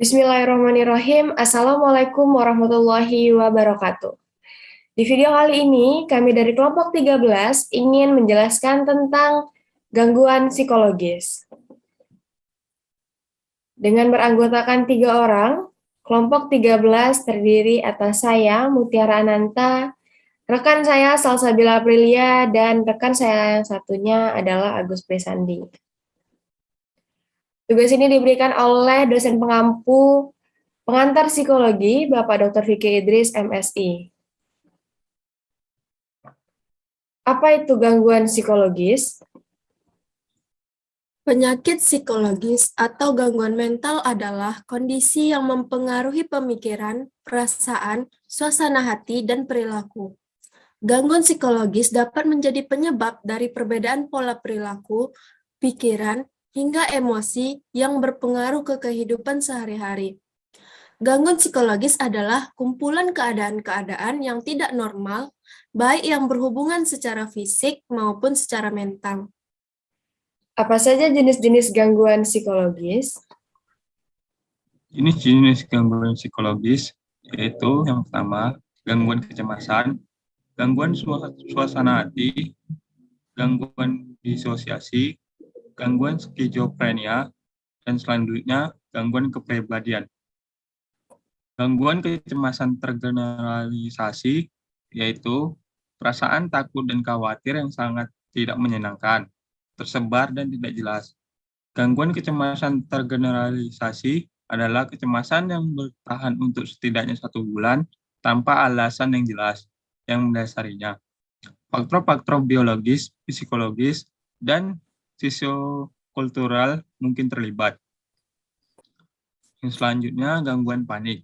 Bismillahirrahmanirrahim. Assalamualaikum warahmatullahi wabarakatuh. Di video kali ini, kami dari kelompok 13 ingin menjelaskan tentang gangguan psikologis. Dengan beranggotakan tiga orang, kelompok 13 terdiri atas saya, Mutiara Ananta, rekan saya Salsabila Aprilia, dan rekan saya yang satunya adalah Agus Pesandi. Tugas ini diberikan oleh dosen pengampu pengantar psikologi, Bapak Dr. Vicky Idris, MSI. Apa itu gangguan psikologis? Penyakit psikologis atau gangguan mental adalah kondisi yang mempengaruhi pemikiran, perasaan, suasana hati, dan perilaku. Gangguan psikologis dapat menjadi penyebab dari perbedaan pola perilaku, pikiran, hingga emosi yang berpengaruh ke kehidupan sehari-hari. Gangguan psikologis adalah kumpulan keadaan-keadaan yang tidak normal baik yang berhubungan secara fisik maupun secara mental. Apa saja jenis-jenis gangguan psikologis? Jenis-jenis gangguan psikologis yaitu yang pertama, gangguan kecemasan, gangguan suasana hati, gangguan disosiasi, gangguan skizofrenia, dan selanjutnya gangguan kepribadian. Gangguan kecemasan tergeneralisasi yaitu perasaan takut dan khawatir yang sangat tidak menyenangkan, tersebar dan tidak jelas. Gangguan kecemasan tergeneralisasi adalah kecemasan yang bertahan untuk setidaknya satu bulan tanpa alasan yang jelas yang mendasarinya. Faktor-faktor biologis, psikologis, dan sosiokultural mungkin terlibat. Yang selanjutnya, gangguan panik.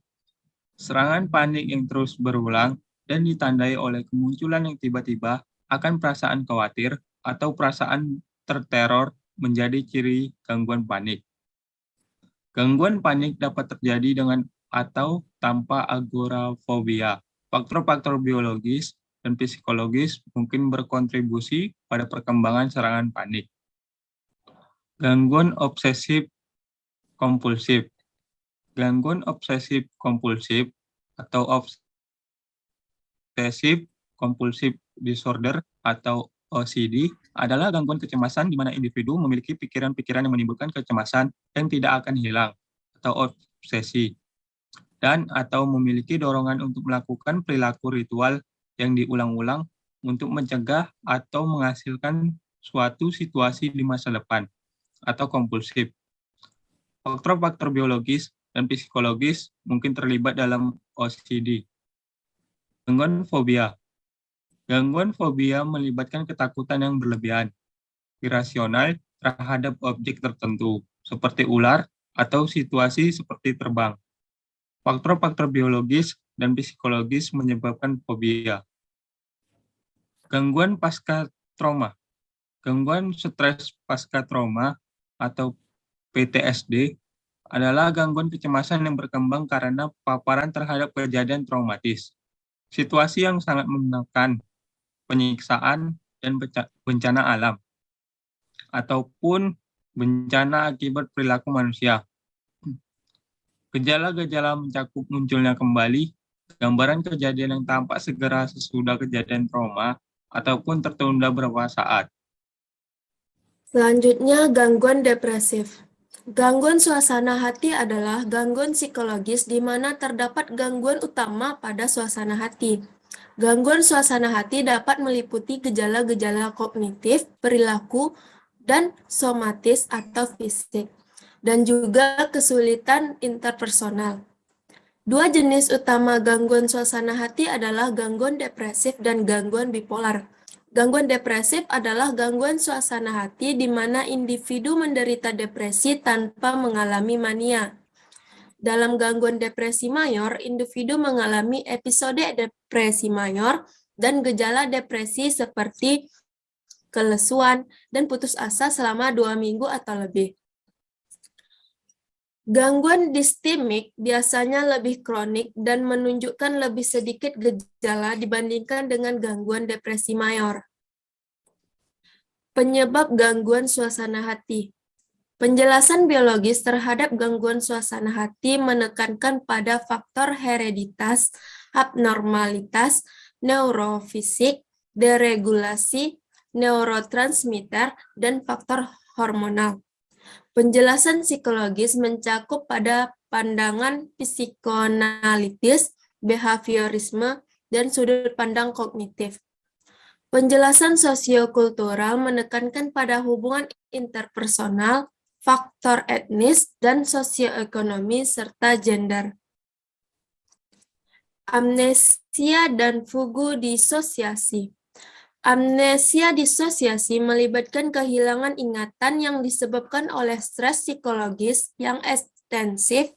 Serangan panik yang terus berulang dan ditandai oleh kemunculan yang tiba-tiba akan perasaan khawatir atau perasaan terteror menjadi ciri gangguan panik. Gangguan panik dapat terjadi dengan atau tanpa agorafobia. Faktor-faktor biologis dan psikologis mungkin berkontribusi pada perkembangan serangan panik. Gangguan obsesif kompulsif. Gangguan obsesif kompulsif atau obsessive compulsive disorder atau OCD adalah gangguan kecemasan di mana individu memiliki pikiran-pikiran yang menimbulkan kecemasan yang tidak akan hilang atau obsesi dan atau memiliki dorongan untuk melakukan perilaku ritual yang diulang-ulang untuk mencegah atau menghasilkan suatu situasi di masa depan atau kompulsif. Faktor-faktor biologis dan psikologis mungkin terlibat dalam OCD. Gangguan fobia. Gangguan fobia melibatkan ketakutan yang berlebihan, irasional terhadap objek tertentu, seperti ular atau situasi seperti terbang. Faktor-faktor biologis dan psikologis menyebabkan fobia. Gangguan pasca trauma. Gangguan stres pasca trauma atau PTSD adalah gangguan kecemasan yang berkembang karena paparan terhadap kejadian traumatis situasi yang sangat menekan penyiksaan dan bencana alam, ataupun bencana akibat perilaku manusia. Gejala-gejala mencakup munculnya kembali gambaran kejadian yang tampak segera sesudah kejadian trauma ataupun tertunda beberapa saat. Selanjutnya, gangguan depresif. Gangguan suasana hati adalah gangguan psikologis di mana terdapat gangguan utama pada suasana hati. Gangguan suasana hati dapat meliputi gejala-gejala kognitif, perilaku, dan somatis atau fisik, dan juga kesulitan interpersonal. Dua jenis utama gangguan suasana hati adalah gangguan depresif dan gangguan bipolar. Gangguan depresif adalah gangguan suasana hati di mana individu menderita depresi tanpa mengalami mania. Dalam gangguan depresi mayor, individu mengalami episode depresi mayor dan gejala depresi seperti kelesuan dan putus asa selama dua minggu atau lebih. Gangguan distimik biasanya lebih kronik dan menunjukkan lebih sedikit gejala dibandingkan dengan gangguan depresi mayor. Penyebab gangguan suasana hati Penjelasan biologis terhadap gangguan suasana hati menekankan pada faktor hereditas, abnormalitas, neurofisik, deregulasi, neurotransmitter, dan faktor hormonal. Penjelasan psikologis mencakup pada pandangan psikoanalitis, behaviorisme, dan sudut pandang kognitif. Penjelasan sosiokultural menekankan pada hubungan interpersonal, faktor etnis, dan sosioekonomi, serta gender. Amnesia dan fugu disosiasi Amnesia disosiasi melibatkan kehilangan ingatan yang disebabkan oleh stres psikologis yang ekstensif.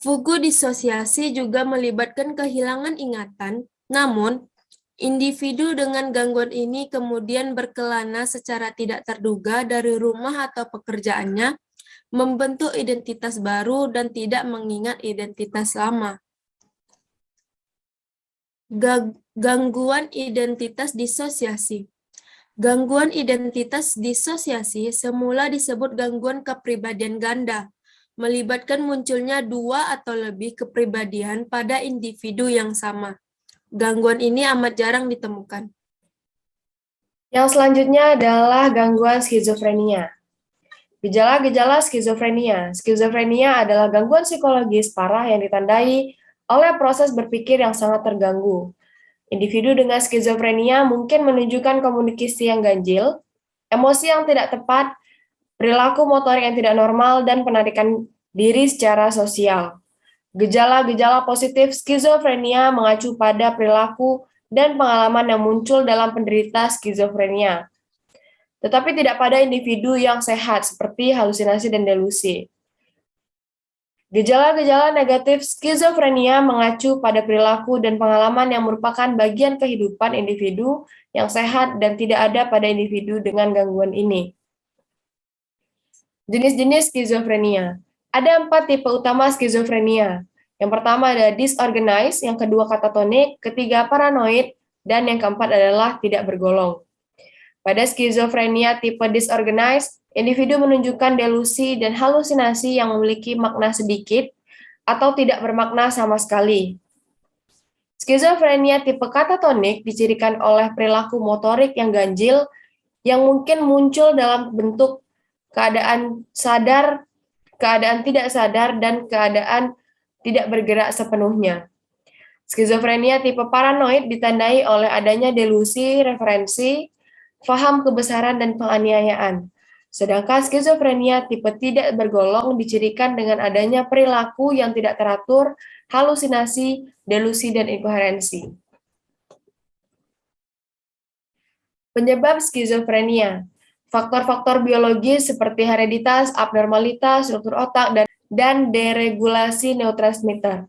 Fugu disosiasi juga melibatkan kehilangan ingatan, namun individu dengan gangguan ini kemudian berkelana secara tidak terduga dari rumah atau pekerjaannya, membentuk identitas baru dan tidak mengingat identitas lama. Gangguan identitas disosiasi. Gangguan identitas disosiasi semula disebut gangguan kepribadian ganda, melibatkan munculnya dua atau lebih kepribadian pada individu yang sama. Gangguan ini amat jarang ditemukan. Yang selanjutnya adalah gangguan skizofrenia. Gejala-gejala skizofrenia. Skizofrenia adalah gangguan psikologis parah yang ditandai oleh proses berpikir yang sangat terganggu, Individu dengan skizofrenia mungkin menunjukkan komunikasi yang ganjil, emosi yang tidak tepat, perilaku motorik yang tidak normal, dan penarikan diri secara sosial. Gejala-gejala positif skizofrenia mengacu pada perilaku dan pengalaman yang muncul dalam penderita skizofrenia, tetapi tidak pada individu yang sehat seperti halusinasi dan delusi. Gejala-gejala negatif skizofrenia mengacu pada perilaku dan pengalaman yang merupakan bagian kehidupan individu yang sehat dan tidak ada pada individu dengan gangguan ini. Jenis-jenis skizofrenia. Ada empat tipe utama skizofrenia. Yang pertama ada disorganized, yang kedua katatonik, ketiga paranoid, dan yang keempat adalah tidak bergolong. Pada skizofrenia tipe disorganized, individu menunjukkan delusi dan halusinasi yang memiliki makna sedikit atau tidak bermakna sama sekali. Skizofrenia tipe katatonik dicirikan oleh perilaku motorik yang ganjil yang mungkin muncul dalam bentuk keadaan sadar, keadaan tidak sadar, dan keadaan tidak bergerak sepenuhnya. Skizofrenia tipe paranoid ditandai oleh adanya delusi, referensi, faham kebesaran, dan penganiayaan. Sedangkan skizofrenia tipe tidak bergolong dicirikan dengan adanya perilaku yang tidak teratur, halusinasi, delusi, dan inkoherensi. Penyebab skizofrenia Faktor-faktor biologis seperti hereditas, abnormalitas, struktur otak, dan, dan deregulasi neurotransmitter.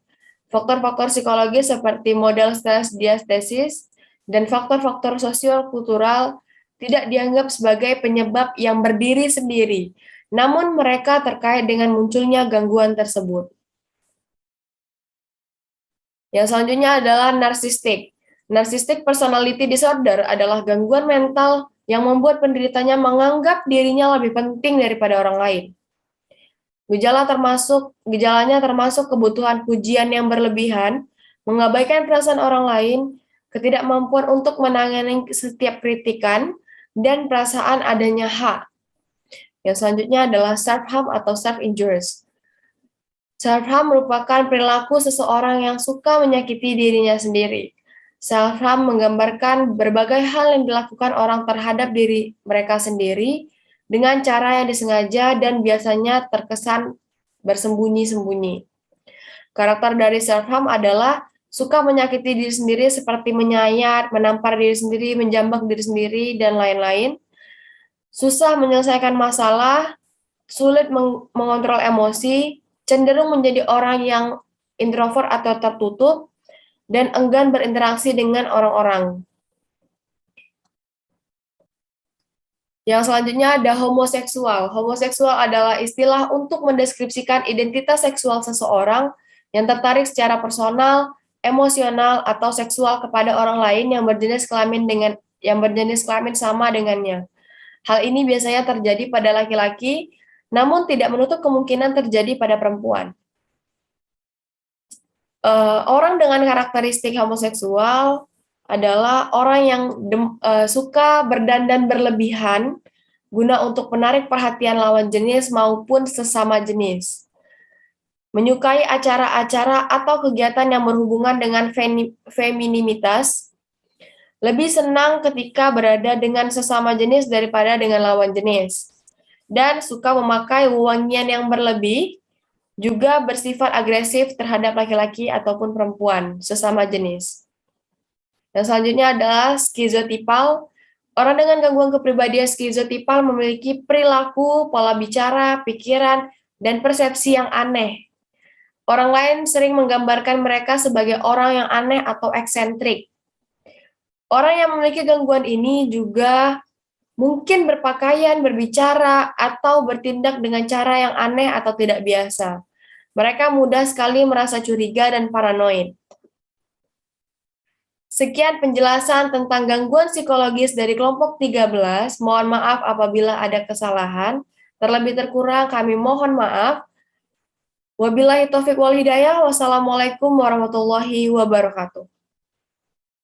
Faktor-faktor psikologis seperti model stres diastesis, dan faktor-faktor sosial kultural tidak dianggap sebagai penyebab yang berdiri sendiri, namun mereka terkait dengan munculnya gangguan tersebut. Yang selanjutnya adalah narsistik. Narcissistic personality disorder adalah gangguan mental yang membuat penderitanya menganggap dirinya lebih penting daripada orang lain. Gejala termasuk gejalanya termasuk kebutuhan pujian yang berlebihan, mengabaikan perasaan orang lain, ketidakmampuan untuk menangani setiap kritikan, dan perasaan adanya hak. Yang selanjutnya adalah self-harm atau self-injuries. Self-harm merupakan perilaku seseorang yang suka menyakiti dirinya sendiri. Self-harm menggambarkan berbagai hal yang dilakukan orang terhadap diri mereka sendiri dengan cara yang disengaja dan biasanya terkesan bersembunyi-sembunyi. Karakter dari self-harm adalah suka menyakiti diri sendiri seperti menyayat, menampar diri sendiri, menjambak diri sendiri, dan lain-lain. Susah menyelesaikan masalah, sulit meng mengontrol emosi, cenderung menjadi orang yang introvert atau tertutup, dan enggan berinteraksi dengan orang-orang. Yang selanjutnya ada homoseksual. Homoseksual adalah istilah untuk mendeskripsikan identitas seksual seseorang yang tertarik secara personal, emosional atau seksual kepada orang lain yang berjenis kelamin dengan yang berjenis kelamin sama dengannya. Hal ini biasanya terjadi pada laki-laki, namun tidak menutup kemungkinan terjadi pada perempuan. Uh, orang dengan karakteristik homoseksual adalah orang yang dem, uh, suka berdandan berlebihan guna untuk menarik perhatian lawan jenis maupun sesama jenis. Menyukai acara-acara atau kegiatan yang berhubungan dengan femininitas, lebih senang ketika berada dengan sesama jenis daripada dengan lawan jenis, dan suka memakai wangian yang berlebih, juga bersifat agresif terhadap laki-laki ataupun perempuan sesama jenis. Dan selanjutnya adalah skizotipal. Orang dengan gangguan kepribadian skizotipal memiliki perilaku, pola bicara, pikiran, dan persepsi yang aneh. Orang lain sering menggambarkan mereka sebagai orang yang aneh atau eksentrik. Orang yang memiliki gangguan ini juga mungkin berpakaian, berbicara, atau bertindak dengan cara yang aneh atau tidak biasa. Mereka mudah sekali merasa curiga dan paranoid. Sekian penjelasan tentang gangguan psikologis dari kelompok 13. Mohon maaf apabila ada kesalahan. Terlebih terkurang kami mohon maaf. Wabillahi taufiq wal hidayah. Wassalamualaikum warahmatullahi wabarakatuh.